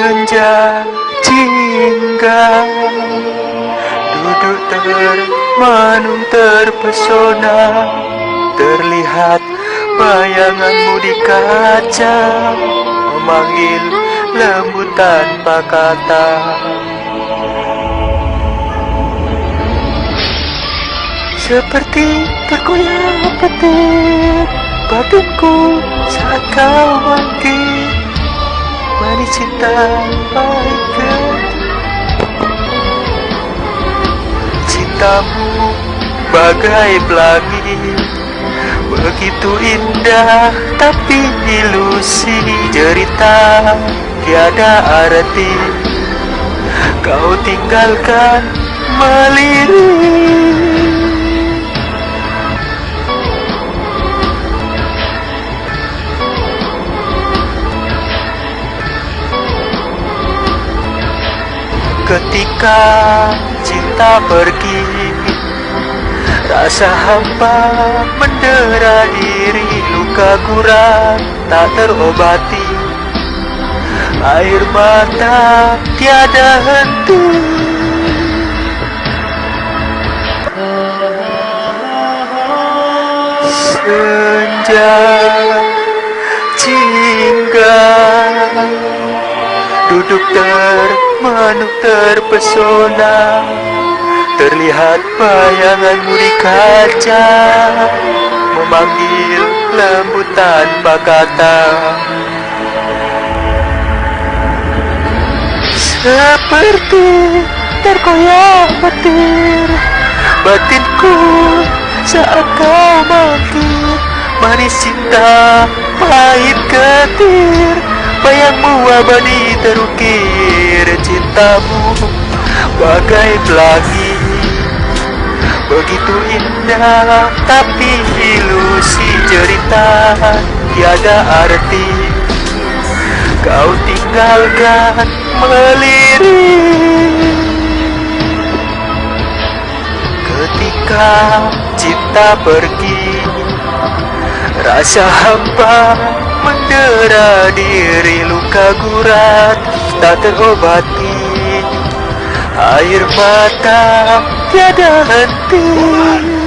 Senja jingga Duduk termenung terpesona. Terlihat bayanganmu di kaca. Memanggil lembut tanpa kata Seperti terkoyak petir Batinku saat kau cinta Cintamu bagai pelangi Begitu indah tapi ilusi. Cerita tiada arti Kau tinggalkan melirik Ketika cinta pergi Rasa hampa mendera diri Luka guram tak terobati. Air mata tiada henti. Senja jingga Duduk termenung terpesona. Terlihat bayanganmu di kaca. Memanggil lembut tanpa kata Seperti terkoyak petir Batinku saat kau bangkit Manis cinta pahit ketir Bayangmu abadi terukir Cintamu? Bagai pelangi. Begitu indah tapi ilusi cerita. Tiada arti. Kau tinggalkan melirik Ketika cinta pergi Rasa hampa mendera diri luka gurat tak terobati. Air mata tiada henti